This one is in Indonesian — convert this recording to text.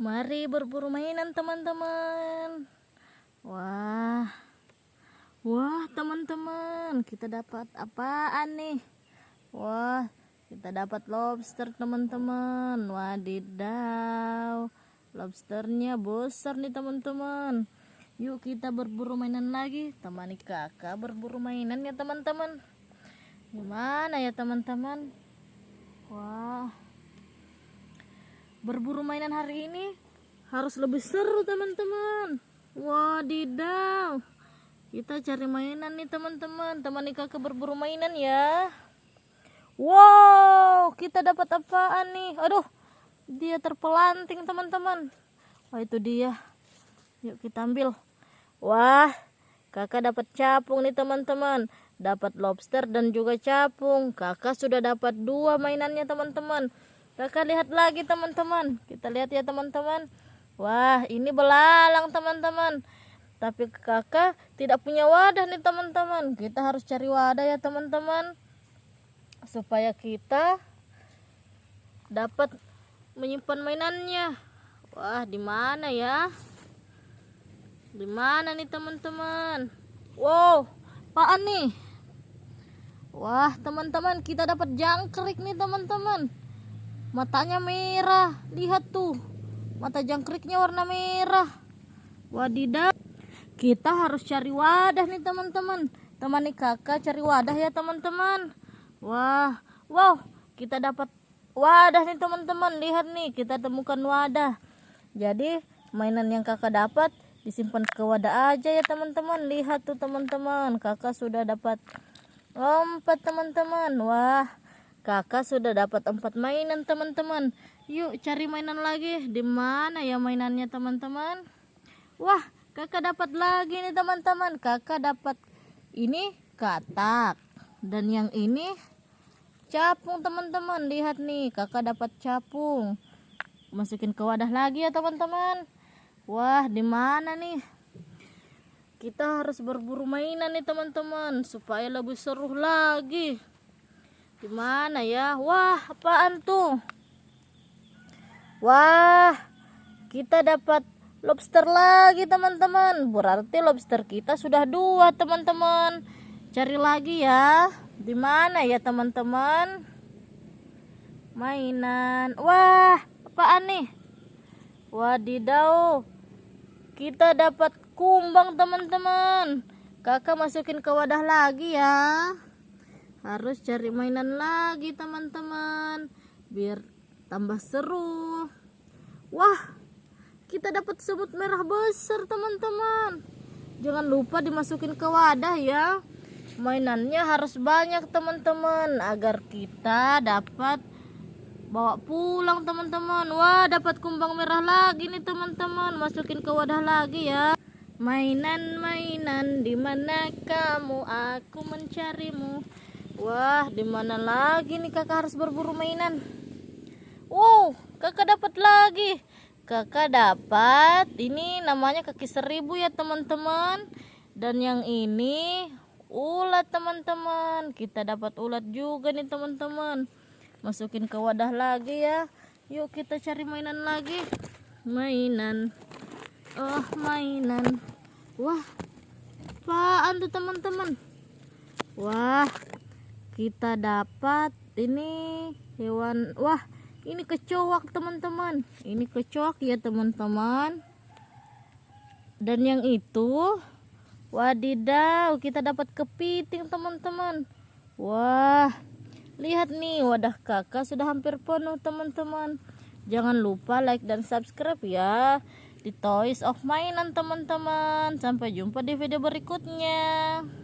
Mari berburu mainan teman-teman. Wah. Wah, teman-teman, kita dapat apaan nih? Wah, kita dapat lobster, teman-teman. Wadidaw. Lobsternya besar nih, teman-teman. Yuk kita berburu mainan lagi. Temani kakak berburu mainan ya, teman-teman. Gimana ya, teman-teman? Wah. Berburu mainan hari ini harus lebih seru, teman-teman. Wadidaw. Kita cari mainan nih teman-teman. Temani kakak berburu mainan ya. Wow, kita dapat apaan nih? Aduh, dia terpelanting teman-teman. Wah itu dia. Yuk kita ambil. Wah, kakak dapat capung nih teman-teman. Dapat lobster dan juga capung. Kakak sudah dapat dua mainannya teman-teman. Kakak lihat lagi teman-teman. Kita lihat ya teman-teman. Wah, ini belalang teman-teman. Tapi kakak tidak punya wadah nih teman-teman. Kita harus cari wadah ya teman-teman. Supaya kita dapat menyimpan mainannya. Wah di mana ya? Di mana nih teman-teman? Wow apaan nih? Wah teman-teman kita dapat jangkrik nih teman-teman matanya merah lihat tuh. Mata jangkriknya warna merah. Wadidaw. Kita harus cari wadah nih teman-teman. Temani kakak cari wadah ya teman-teman. Wah wow. Kita dapat wadah nih teman-teman. Lihat nih kita temukan wadah. Jadi mainan yang kakak dapat disimpan ke wadah aja ya teman-teman. Lihat tuh teman-teman. Kakak sudah dapat empat teman-teman. Wah kakak sudah dapat empat mainan teman-teman. Yuk cari mainan lagi. Di mana ya mainannya teman-teman? Wah kakak dapat lagi nih teman-teman. Kakak dapat ini katak. Dan yang ini capung teman-teman. Lihat nih kakak dapat capung. Masukin ke wadah lagi ya teman-teman. Wah di mana nih? Kita harus berburu mainan nih teman-teman supaya lebih seru lagi di mana ya? Wah apaan tuh? Wah kita dapat lobster lagi teman-teman. Berarti lobster kita sudah dua teman-teman. Cari lagi ya. Di mana ya teman-teman? Mainan. Wah apaan nih? Wadidaw. Kita dapat kumbang teman-teman. Kakak masukin ke wadah lagi ya harus cari mainan lagi teman-teman. Biar tambah seru. Wah kita dapat semut merah besar teman-teman. Jangan lupa dimasukin ke wadah ya. Mainannya harus banyak teman-teman agar kita dapat bawa pulang teman-teman. Wah dapat kumbang merah lagi nih teman-teman. Masukin ke wadah lagi ya. Mainan-mainan di mana kamu? Aku mencarimu wah di mana lagi nih kakak harus berburu mainan? Wow kakak dapat lagi. Kakak dapat ini namanya kaki seribu ya teman-teman. Dan yang ini ulat teman-teman. Kita dapat ulat juga nih teman-teman. Masukin ke wadah lagi ya. Yuk kita cari mainan lagi. Mainan. Oh mainan. Wah apaan tuh teman-teman? Wah kita dapat ini hewan wah ini kecoak teman-teman. Ini kecoak ya teman-teman. Dan yang itu wadidaw kita dapat kepiting teman-teman. Wah lihat nih wadah kakak sudah hampir penuh teman-teman. Jangan lupa like dan subscribe ya di Toys of Mainan teman-teman. Sampai jumpa di video berikutnya